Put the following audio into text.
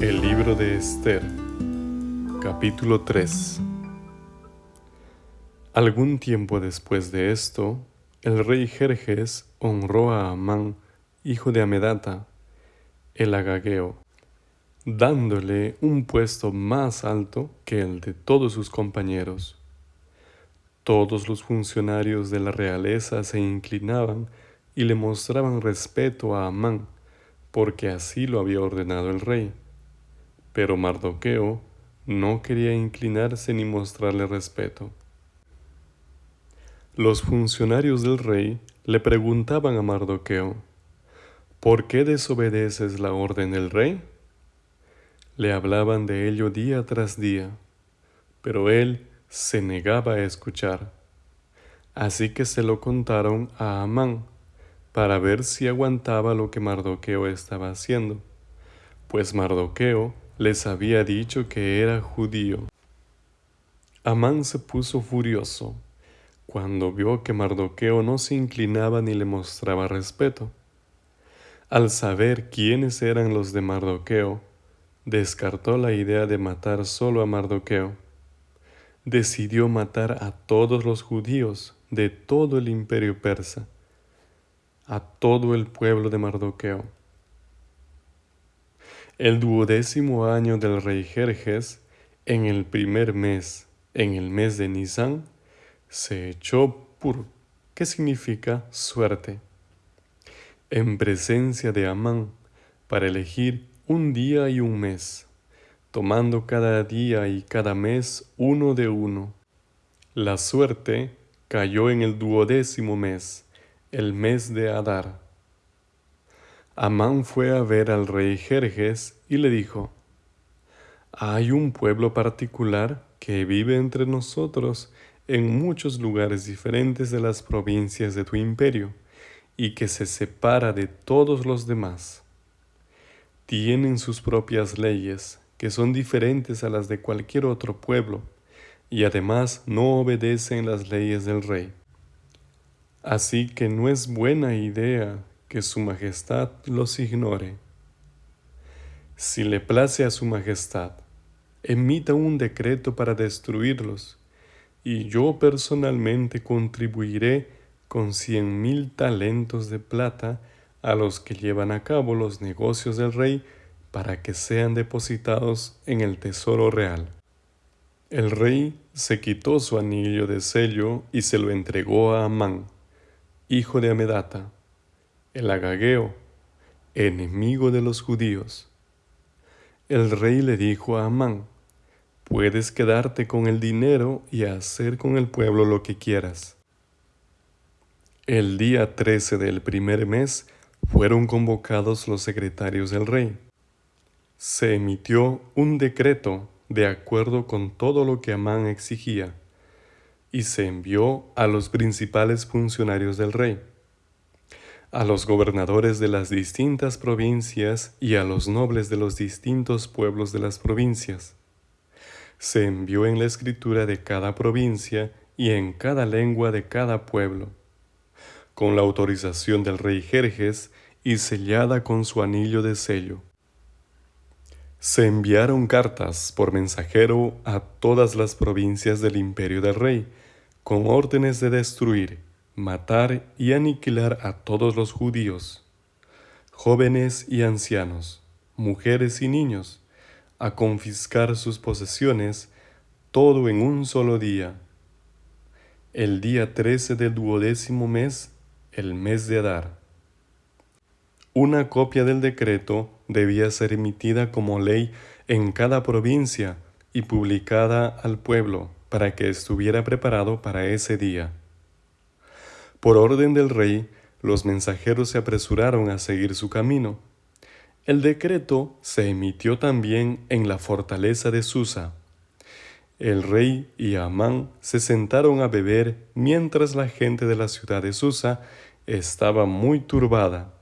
El libro de Esther, capítulo 3 Algún tiempo después de esto, el rey Jerjes honró a Amán, hijo de Amedata, el agageo, dándole un puesto más alto que el de todos sus compañeros. Todos los funcionarios de la realeza se inclinaban y le mostraban respeto a Amán, porque así lo había ordenado el rey. Pero Mardoqueo no quería inclinarse ni mostrarle respeto. Los funcionarios del rey le preguntaban a Mardoqueo, ¿por qué desobedeces la orden del rey? Le hablaban de ello día tras día, pero él se negaba a escuchar. Así que se lo contaron a Amán, para ver si aguantaba lo que Mardoqueo estaba haciendo, pues Mardoqueo les había dicho que era judío. Amán se puso furioso cuando vio que Mardoqueo no se inclinaba ni le mostraba respeto. Al saber quiénes eran los de Mardoqueo, descartó la idea de matar solo a Mardoqueo. Decidió matar a todos los judíos de todo el imperio persa a todo el pueblo de Mardoqueo. El duodécimo año del rey Jerjes, en el primer mes, en el mes de Nisan, se echó pur, que significa suerte, en presencia de Amán, para elegir un día y un mes, tomando cada día y cada mes uno de uno. La suerte cayó en el duodécimo mes, el mes de Adar. Amán fue a ver al rey Jerjes y le dijo, Hay un pueblo particular que vive entre nosotros en muchos lugares diferentes de las provincias de tu imperio y que se separa de todos los demás. Tienen sus propias leyes, que son diferentes a las de cualquier otro pueblo, y además no obedecen las leyes del rey. Así que no es buena idea que su majestad los ignore. Si le place a su majestad, emita un decreto para destruirlos, y yo personalmente contribuiré con cien mil talentos de plata a los que llevan a cabo los negocios del rey para que sean depositados en el tesoro real. El rey se quitó su anillo de sello y se lo entregó a Amán hijo de Amedata, el agageo, enemigo de los judíos. El rey le dijo a Amán, puedes quedarte con el dinero y hacer con el pueblo lo que quieras. El día 13 del primer mes fueron convocados los secretarios del rey. Se emitió un decreto de acuerdo con todo lo que Amán exigía y se envió a los principales funcionarios del rey, a los gobernadores de las distintas provincias y a los nobles de los distintos pueblos de las provincias. Se envió en la escritura de cada provincia y en cada lengua de cada pueblo, con la autorización del rey Jerjes y sellada con su anillo de sello. Se enviaron cartas por mensajero a todas las provincias del imperio del rey, con órdenes de destruir, matar y aniquilar a todos los judíos, jóvenes y ancianos, mujeres y niños, a confiscar sus posesiones, todo en un solo día. El día trece del duodécimo mes, el mes de Adar. Una copia del decreto debía ser emitida como ley en cada provincia y publicada al pueblo para que estuviera preparado para ese día. Por orden del rey, los mensajeros se apresuraron a seguir su camino. El decreto se emitió también en la fortaleza de Susa. El rey y Amán se sentaron a beber mientras la gente de la ciudad de Susa estaba muy turbada.